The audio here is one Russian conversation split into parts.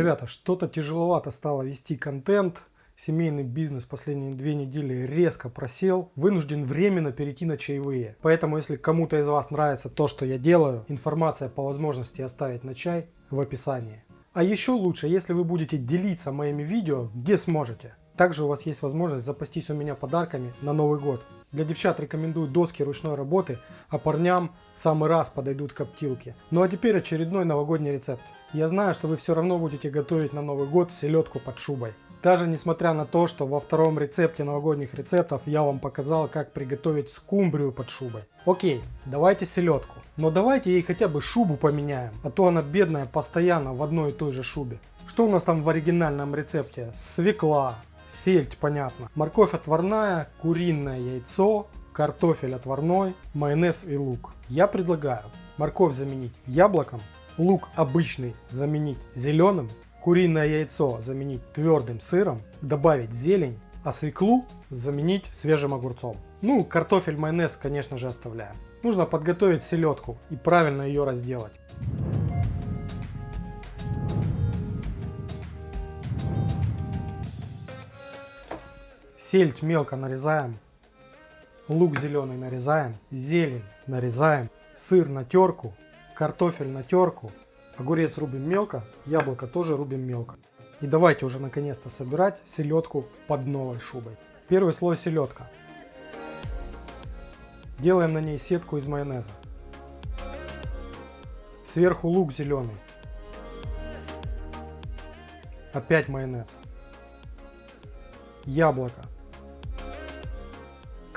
Ребята, что-то тяжеловато стало вести контент. Семейный бизнес последние две недели резко просел. Вынужден временно перейти на чаевые. Поэтому, если кому-то из вас нравится то, что я делаю, информация по возможности оставить на чай в описании. А еще лучше, если вы будете делиться моими видео, где сможете. Также у вас есть возможность запастись у меня подарками на Новый год. Для девчат рекомендую доски ручной работы, а парням в самый раз подойдут коптилки. Ну а теперь очередной новогодний рецепт. Я знаю, что вы все равно будете готовить на Новый год селедку под шубой. Даже несмотря на то, что во втором рецепте новогодних рецептов я вам показал, как приготовить скумбрию под шубой. Окей, давайте селедку. Но давайте ей хотя бы шубу поменяем, а то она бедная постоянно в одной и той же шубе. Что у нас там в оригинальном рецепте? Свекла, сельдь, понятно. Морковь отварная, куриное яйцо, картофель отварной, майонез и лук. Я предлагаю морковь заменить яблоком, лук обычный заменить зеленым, куриное яйцо заменить твердым сыром, добавить зелень, а свеклу заменить свежим огурцом. Ну, картофель, майонез, конечно же, оставляем. Нужно подготовить селедку и правильно ее разделать. Сельдь мелко нарезаем. Лук зеленый нарезаем. Зелень нарезаем. Сыр на терку. Картофель на терку. Огурец рубим мелко. Яблоко тоже рубим мелко. И давайте уже наконец-то собирать селедку под новой шубой. Первый слой селедка. Делаем на ней сетку из майонеза. Сверху лук зеленый. Опять майонез. Яблоко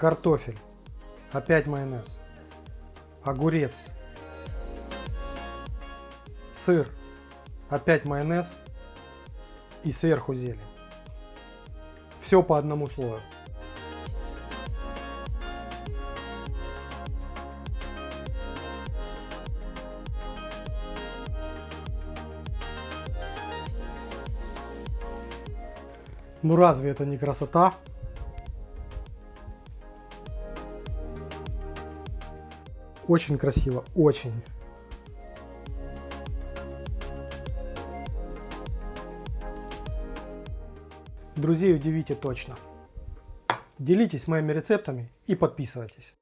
картофель, опять майонез, огурец, сыр, опять майонез и сверху зелень. Все по одному слою. Ну разве это не красота? Очень красиво, очень. Друзей удивите точно. Делитесь моими рецептами и подписывайтесь.